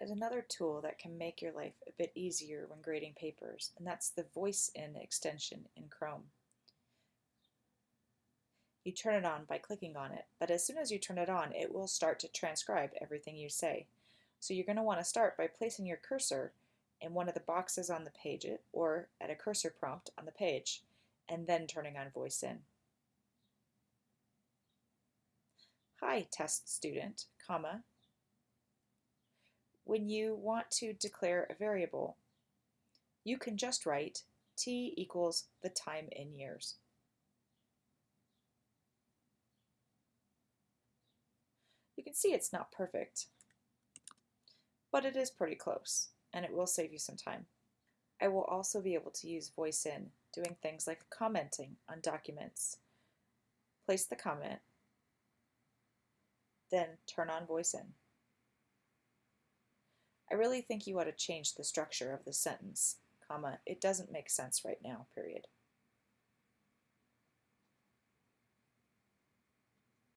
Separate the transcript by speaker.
Speaker 1: is another tool that can make your life a bit easier when grading papers, and that's the Voice-In extension in Chrome. You turn it on by clicking on it, but as soon as you turn it on, it will start to transcribe everything you say. So you're going to want to start by placing your cursor in one of the boxes on the page or at a cursor prompt on the page, and then turning on Voice-In. Hi, test student, comma, when you want to declare a variable, you can just write t equals the time in years. You can see it's not perfect, but it is pretty close, and it will save you some time. I will also be able to use Voice-In, doing things like commenting on documents. Place the comment, then turn on Voice-In. I really think you ought to change the structure of the sentence, comma, it doesn't make sense right now, period.